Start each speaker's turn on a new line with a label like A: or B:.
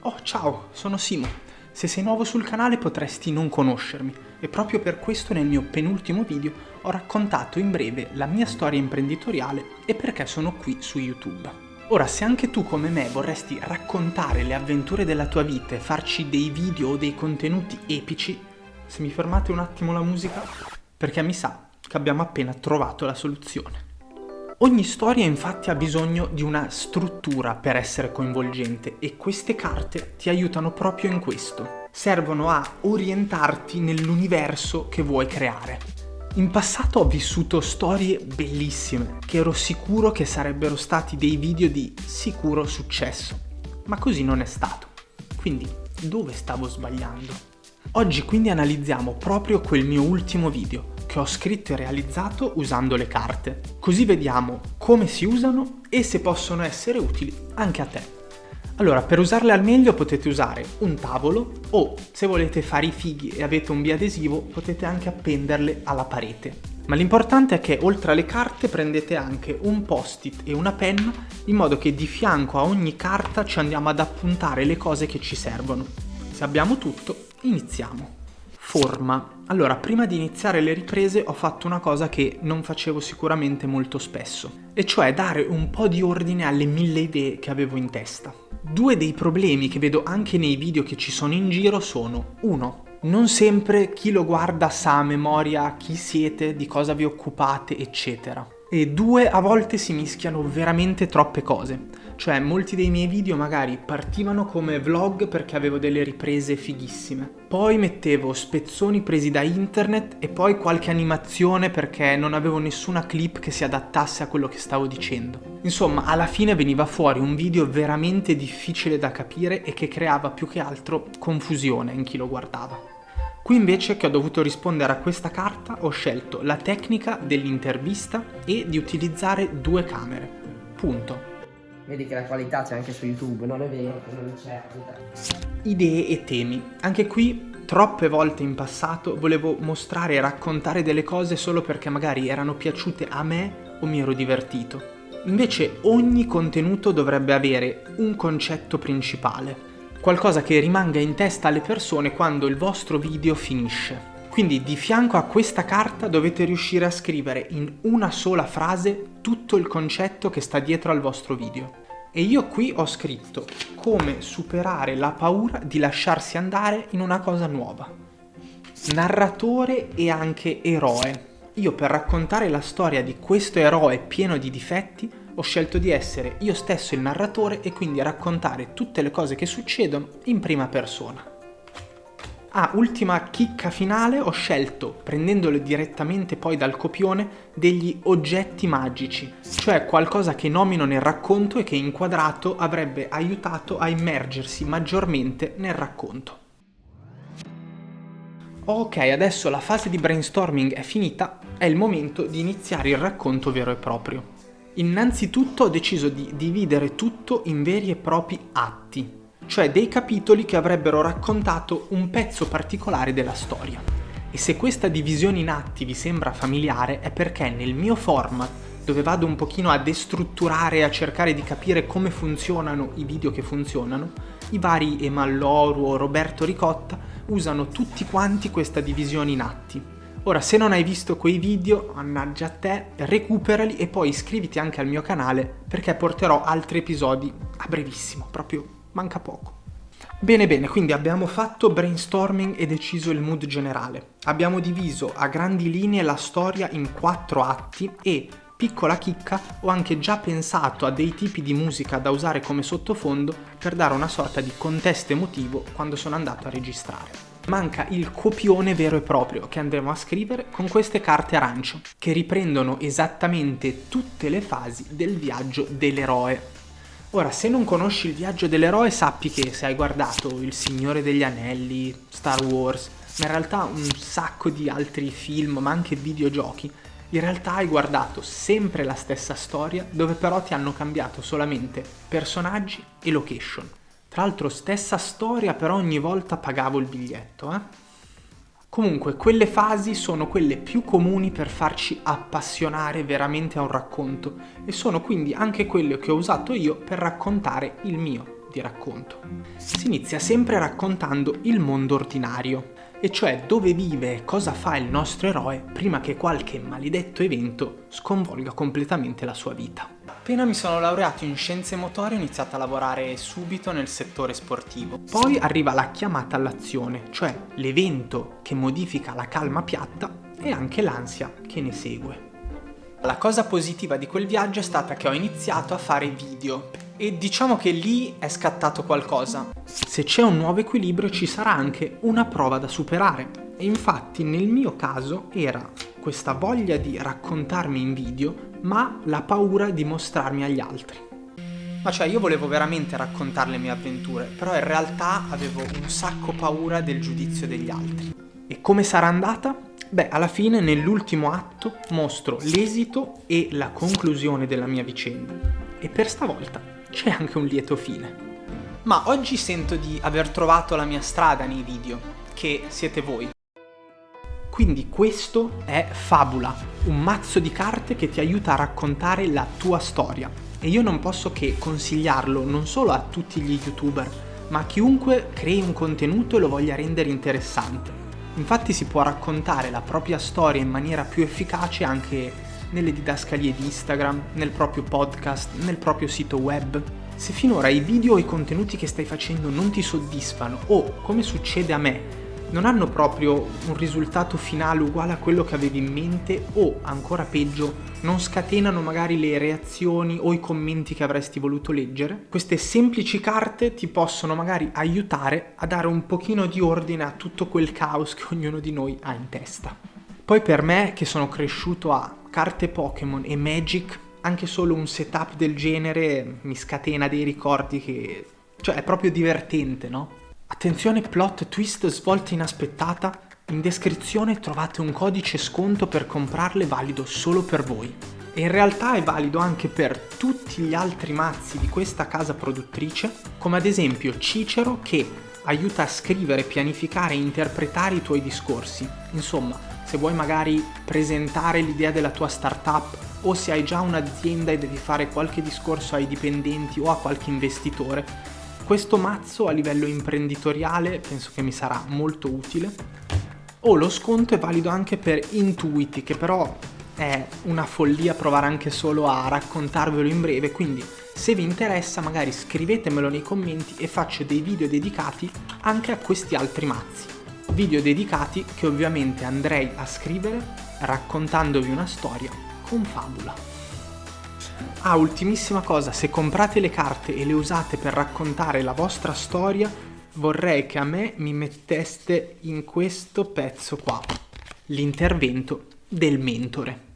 A: Oh, ciao, sono Simo. Se sei nuovo sul canale potresti non conoscermi e proprio per questo nel mio penultimo video ho raccontato in breve la mia storia imprenditoriale e perché sono qui su YouTube. Ora, se anche tu come me vorresti raccontare le avventure della tua vita e farci dei video o dei contenuti epici, se mi fermate un attimo la musica, perché mi sa che abbiamo appena trovato la soluzione. Ogni storia infatti ha bisogno di una struttura per essere coinvolgente e queste carte ti aiutano proprio in questo. Servono a orientarti nell'universo che vuoi creare. In passato ho vissuto storie bellissime, che ero sicuro che sarebbero stati dei video di sicuro successo, ma così non è stato. Quindi dove stavo sbagliando? Oggi quindi analizziamo proprio quel mio ultimo video, che ho scritto e realizzato usando le carte. Così vediamo come si usano e se possono essere utili anche a te. Allora, per usarle al meglio potete usare un tavolo o, se volete fare i fighi e avete un biadesivo, potete anche appenderle alla parete. Ma l'importante è che oltre alle carte prendete anche un post-it e una penna in modo che di fianco a ogni carta ci andiamo ad appuntare le cose che ci servono. Se abbiamo tutto, iniziamo. Forma. Allora, prima di iniziare le riprese ho fatto una cosa che non facevo sicuramente molto spesso, e cioè dare un po' di ordine alle mille idee che avevo in testa. Due dei problemi che vedo anche nei video che ci sono in giro sono 1. Non sempre chi lo guarda sa a memoria chi siete, di cosa vi occupate, eccetera. E due, a volte si mischiano veramente troppe cose. Cioè, molti dei miei video magari partivano come vlog perché avevo delle riprese fighissime. Poi mettevo spezzoni presi da internet e poi qualche animazione perché non avevo nessuna clip che si adattasse a quello che stavo dicendo. Insomma, alla fine veniva fuori un video veramente difficile da capire e che creava più che altro confusione in chi lo guardava. Qui invece che ho dovuto rispondere a questa carta ho scelto la tecnica dell'intervista e di utilizzare due camere. Punto.
B: Vedi che la qualità c'è anche su YouTube, non è vero che non c'è
A: Idee e temi. Anche qui troppe volte in passato volevo mostrare e raccontare delle cose solo perché magari erano piaciute a me o mi ero divertito. Invece ogni contenuto dovrebbe avere un concetto principale, qualcosa che rimanga in testa alle persone quando il vostro video finisce. Quindi di fianco a questa carta dovete riuscire a scrivere in una sola frase tutto il concetto che sta dietro al vostro video. E io qui ho scritto come superare la paura di lasciarsi andare in una cosa nuova. Narratore e anche eroe. Io per raccontare la storia di questo eroe pieno di difetti ho scelto di essere io stesso il narratore e quindi raccontare tutte le cose che succedono in prima persona. Ah, ultima chicca finale, ho scelto, prendendole direttamente poi dal copione, degli oggetti magici, cioè qualcosa che nomino nel racconto e che inquadrato avrebbe aiutato a immergersi maggiormente nel racconto. Ok, adesso la fase di brainstorming è finita, è il momento di iniziare il racconto vero e proprio. Innanzitutto ho deciso di dividere tutto in veri e propri atti, cioè dei capitoli che avrebbero raccontato un pezzo particolare della storia. E se questa divisione in atti vi sembra familiare è perché nel mio format, dove vado un pochino a destrutturare e a cercare di capire come funzionano i video che funzionano, i vari Emalloru o Roberto Ricotta usano tutti quanti questa divisione in atti. Ora, se non hai visto quei video, mannaggia a te, recuperali e poi iscriviti anche al mio canale perché porterò altri episodi a brevissimo, proprio manca poco. Bene bene, quindi abbiamo fatto brainstorming e deciso il mood generale. Abbiamo diviso a grandi linee la storia in quattro atti e, piccola chicca, ho anche già pensato a dei tipi di musica da usare come sottofondo per dare una sorta di contesto emotivo quando sono andato a registrare. Manca il copione vero e proprio che andremo a scrivere con queste carte arancio, che riprendono esattamente tutte le fasi del viaggio dell'eroe Ora, se non conosci il viaggio dell'eroe, sappi che se hai guardato Il Signore degli Anelli, Star Wars, ma in realtà un sacco di altri film, ma anche videogiochi, in realtà hai guardato sempre la stessa storia, dove però ti hanno cambiato solamente personaggi e location. Tra l'altro stessa storia, però ogni volta pagavo il biglietto, eh? Comunque, quelle fasi sono quelle più comuni per farci appassionare veramente a un racconto e sono quindi anche quelle che ho usato io per raccontare il mio ti racconto. Si inizia sempre raccontando il mondo ordinario, e cioè dove vive e cosa fa il nostro eroe prima che qualche maledetto evento sconvolga completamente la sua vita. Appena mi sono laureato in scienze motorie ho iniziato a lavorare subito nel settore sportivo. Poi arriva la chiamata all'azione, cioè l'evento che modifica la calma piatta e anche l'ansia che ne segue. La cosa positiva di quel viaggio è stata che ho iniziato a fare video e diciamo che lì è scattato qualcosa. Se c'è un nuovo equilibrio ci sarà anche una prova da superare e infatti nel mio caso era questa voglia di raccontarmi in video ma la paura di mostrarmi agli altri. Ma cioè io volevo veramente raccontare le mie avventure, però in realtà avevo un sacco paura del giudizio degli altri. E come sarà andata? Beh, alla fine nell'ultimo atto mostro l'esito e la conclusione della mia vicenda. E per stavolta c'è anche un lieto fine. Ma oggi sento di aver trovato la mia strada nei video, che siete voi. Quindi questo è Fabula, un mazzo di carte che ti aiuta a raccontare la tua storia. E io non posso che consigliarlo non solo a tutti gli youtuber, ma a chiunque crei un contenuto e lo voglia rendere interessante. Infatti si può raccontare la propria storia in maniera più efficace anche nelle didascalie di Instagram, nel proprio podcast, nel proprio sito web. Se finora i video o i contenuti che stai facendo non ti soddisfano o, come succede a me, non hanno proprio un risultato finale uguale a quello che avevi in mente o, ancora peggio, non scatenano magari le reazioni o i commenti che avresti voluto leggere, queste semplici carte ti possono magari aiutare a dare un pochino di ordine a tutto quel caos che ognuno di noi ha in testa. Poi per me, che sono cresciuto a carte Pokémon e Magic, anche solo un setup del genere mi scatena dei ricordi che... cioè è proprio divertente, no? Attenzione plot twist svolta inaspettata, in descrizione trovate un codice sconto per comprarle valido solo per voi. E in realtà è valido anche per tutti gli altri mazzi di questa casa produttrice, come ad esempio Cicero che aiuta a scrivere, pianificare e interpretare i tuoi discorsi. Insomma, se vuoi magari presentare l'idea della tua startup o se hai già un'azienda e devi fare qualche discorso ai dipendenti o a qualche investitore, questo mazzo a livello imprenditoriale penso che mi sarà molto utile. O oh, lo sconto è valido anche per Intuiti, che però è una follia provare anche solo a raccontarvelo in breve, quindi se vi interessa magari scrivetemelo nei commenti e faccio dei video dedicati anche a questi altri mazzi. Video dedicati che ovviamente andrei a scrivere raccontandovi una storia con fabula. Ah, ultimissima cosa, se comprate le carte e le usate per raccontare la vostra storia, vorrei che a me mi metteste in questo pezzo qua, l'intervento del mentore.